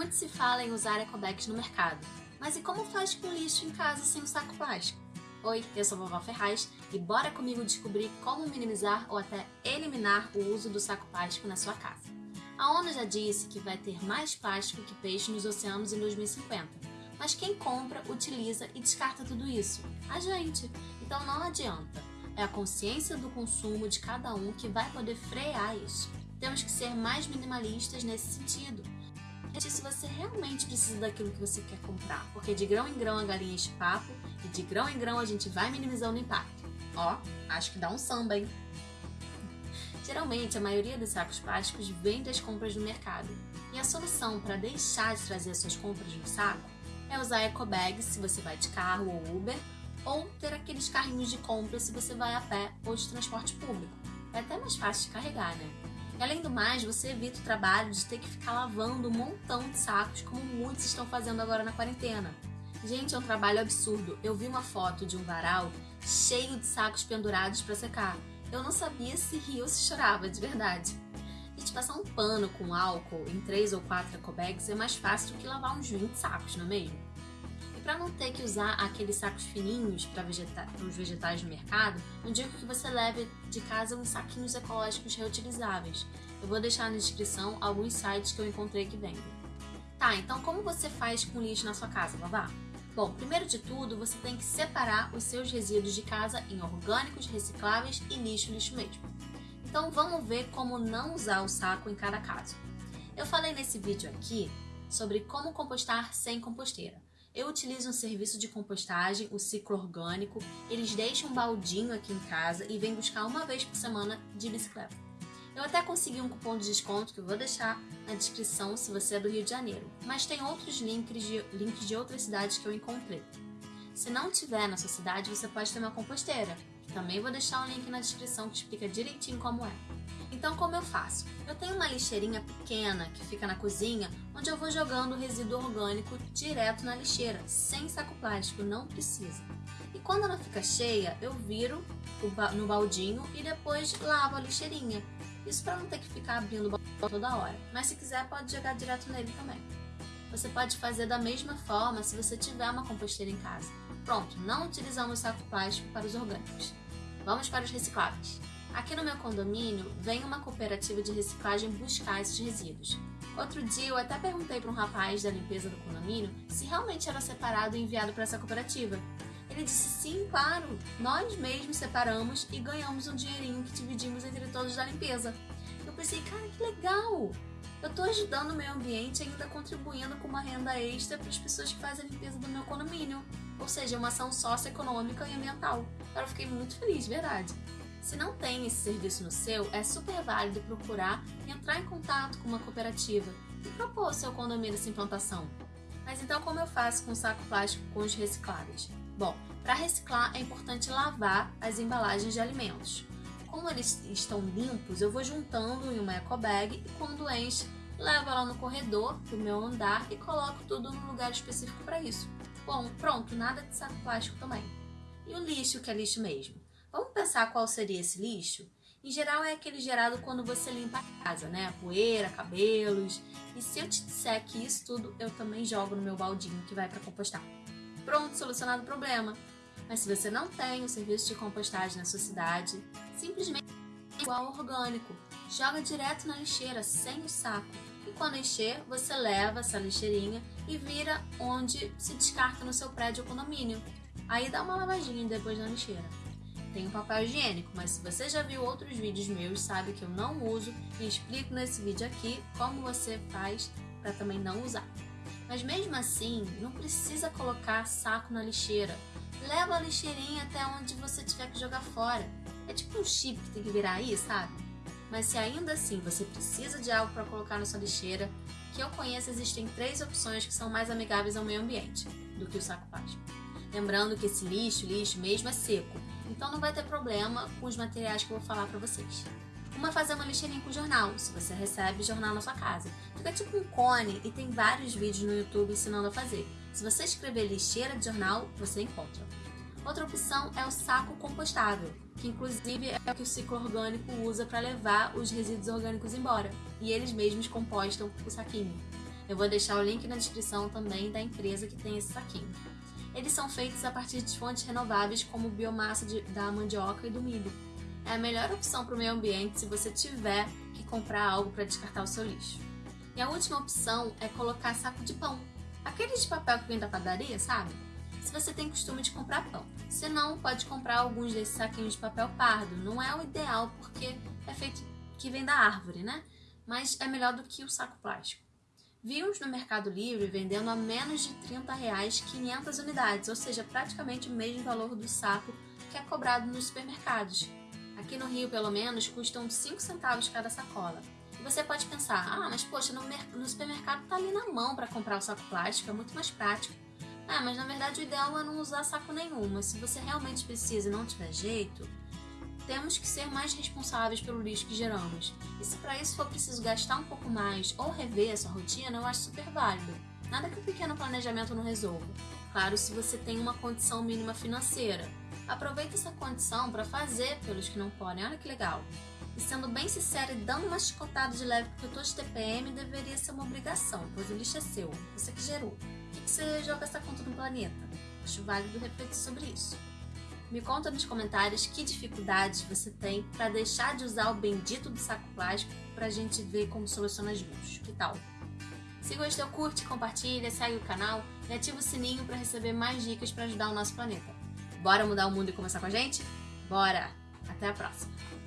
Muito se fala em usar ecobags no mercado, mas e como faz com lixo em casa sem o saco plástico? Oi, eu sou a Vovó Ferraz e bora comigo descobrir como minimizar ou até eliminar o uso do saco plástico na sua casa. A ONU já disse que vai ter mais plástico que peixe nos oceanos em 2050, mas quem compra, utiliza e descarta tudo isso? A gente! Então não adianta, é a consciência do consumo de cada um que vai poder frear isso. Temos que ser mais minimalistas nesse sentido se você realmente precisa daquilo que você quer comprar, porque de grão em grão a galinha enche papo e de grão em grão a gente vai minimizando o impacto. Ó, acho que dá um samba, hein? Geralmente, a maioria dos sacos plásticos vem das compras no mercado, e a solução para deixar de trazer suas compras no saco é usar ecobags se você vai de carro ou Uber, ou ter aqueles carrinhos de compra se você vai a pé ou de transporte público. É até mais fácil de carregar, né? E além do mais, você evita o trabalho de ter que ficar lavando um montão de sacos, como muitos estão fazendo agora na quarentena. Gente, é um trabalho absurdo. Eu vi uma foto de um varal cheio de sacos pendurados para secar. Eu não sabia se ria ou se chorava, de verdade. Gente, passar um pano com álcool em 3 ou 4 ecobags é mais fácil do que lavar uns 20 sacos, não é mesmo? Para não ter que usar aqueles sacos fininhos para vegeta os vegetais no mercado, eu digo que você leve de casa uns saquinhos ecológicos reutilizáveis. Eu vou deixar na descrição alguns sites que eu encontrei que vendem. Tá, então como você faz com lixo na sua casa, Vavá? Bom, primeiro de tudo, você tem que separar os seus resíduos de casa em orgânicos, recicláveis e lixo, lixo mesmo. Então vamos ver como não usar o saco em cada caso. Eu falei nesse vídeo aqui sobre como compostar sem composteira. Eu utilizo um serviço de compostagem, o ciclo orgânico. Eles deixam um baldinho aqui em casa e vêm buscar uma vez por semana de bicicleta. Eu até consegui um cupom de desconto que eu vou deixar na descrição se você é do Rio de Janeiro, mas tem outros links de, links de outras cidades que eu encontrei. Se não tiver na sua cidade, você pode ter uma composteira, também vou deixar um link na descrição que explica direitinho como é. Então como eu faço? Eu tenho uma lixeirinha pequena que fica na cozinha, onde eu vou jogando o resíduo orgânico direto na lixeira, sem saco plástico, não precisa. E quando ela fica cheia, eu viro no baldinho e depois lavo a lixeirinha. Isso para não ter que ficar abrindo o balde toda hora. Mas se quiser, pode jogar direto nele também. Você pode fazer da mesma forma se você tiver uma composteira em casa. Pronto, não utilizamos saco plástico para os orgânicos. Vamos para os recicláveis. Aqui no meu condomínio, vem uma cooperativa de reciclagem buscar esses resíduos. Outro dia eu até perguntei para um rapaz da limpeza do condomínio se realmente era separado e enviado para essa cooperativa. Ele disse sim, claro, nós mesmos separamos e ganhamos um dinheirinho que dividimos entre todos da limpeza. Eu pensei, cara, que legal! Eu estou ajudando o meio ambiente e ainda contribuindo com uma renda extra para as pessoas que fazem a limpeza do meu condomínio. Ou seja, uma ação socioeconômica e ambiental. Eu fiquei muito feliz, verdade. Se não tem esse serviço no seu, é super válido procurar e entrar em contato com uma cooperativa e propor seu condomínio essa implantação. Mas então como eu faço com o saco plástico com os recicláveis? Bom, para reciclar é importante lavar as embalagens de alimentos. Como eles estão limpos, eu vou juntando em uma eco bag e quando enche, levo ela no corredor do meu andar e coloco tudo num lugar específico para isso. Bom, pronto, nada de saco plástico também. E o lixo, que é lixo mesmo? Vamos pensar qual seria esse lixo? Em geral é aquele gerado quando você limpa a casa, né? Poeira, cabelos. E se eu te disser que isso tudo eu também jogo no meu baldinho que vai para compostar. Pronto, solucionado o problema. Mas se você não tem o serviço de compostagem na sua cidade, simplesmente é igual orgânico. Joga direto na lixeira, sem o saco. E quando encher, você leva essa lixeirinha e vira onde se descarta no seu prédio ou condomínio. Aí dá uma lavadinha depois na lixeira tem o papel higiênico, mas se você já viu outros vídeos meus, sabe que eu não uso e explico nesse vídeo aqui como você faz para também não usar. Mas mesmo assim, não precisa colocar saco na lixeira. Leva a lixeirinha até onde você tiver que jogar fora. É tipo um chip que tem que virar aí, sabe? Mas se ainda assim você precisa de algo para colocar na sua lixeira, que eu conheço existem três opções que são mais amigáveis ao meio ambiente do que o saco plástico. Lembrando que esse lixo, lixo mesmo é seco, então não vai ter problema com os materiais que eu vou falar para vocês. Uma fazer uma lixeirinha com jornal, se você recebe jornal na sua casa. Fica tipo um cone e tem vários vídeos no YouTube ensinando a fazer. Se você escrever lixeira de jornal, você encontra. Outra opção é o saco compostável, que inclusive é o que o ciclo orgânico usa para levar os resíduos orgânicos embora, e eles mesmos compostam o saquinho. Eu vou deixar o link na descrição também da empresa que tem esse saquinho. Eles são feitos a partir de fontes renováveis como biomassa de, da mandioca e do milho. É a melhor opção para o meio ambiente se você tiver que comprar algo para descartar o seu lixo. E a última opção é colocar saco de pão. Aquele de papel que vem da padaria, sabe? Se você tem costume de comprar pão. Se não, pode comprar alguns desses saquinhos de papel pardo. Não é o ideal porque é feito que vem da árvore, né? Mas é melhor do que o saco plástico. Vimos no Mercado Livre vendendo a menos de 30 reais 500 unidades, ou seja, praticamente o mesmo valor do saco que é cobrado nos supermercados. Aqui no Rio, pelo menos, custam 5 centavos cada sacola. E você pode pensar, ah, mas poxa, no, no supermercado tá ali na mão para comprar o saco plástico, é muito mais prático. Ah, mas na verdade o ideal é não usar saco nenhum, mas se você realmente precisa e não tiver jeito, temos que ser mais responsáveis pelo lixo que geramos. E se para isso for preciso gastar um pouco mais ou rever a sua rotina, eu acho super válido. Nada que um pequeno planejamento não resolva. Claro, se você tem uma condição mínima financeira. Aproveite essa condição para fazer pelos que não podem. Olha que legal. E sendo bem sincera e dando uma chicotada de leve porque eu tô de TPM, deveria ser uma obrigação, pois o lixo é seu, você que gerou. Por que você joga essa conta no planeta? Acho válido refletir sobre isso. Me conta nos comentários que dificuldades você tem para deixar de usar o bendito do saco plástico para a gente ver como soluciona juntos. Que tal? Se gostou, curte, compartilha, segue o canal e ativa o sininho para receber mais dicas para ajudar o nosso planeta. Bora mudar o mundo e começar com a gente? Bora! Até a próxima!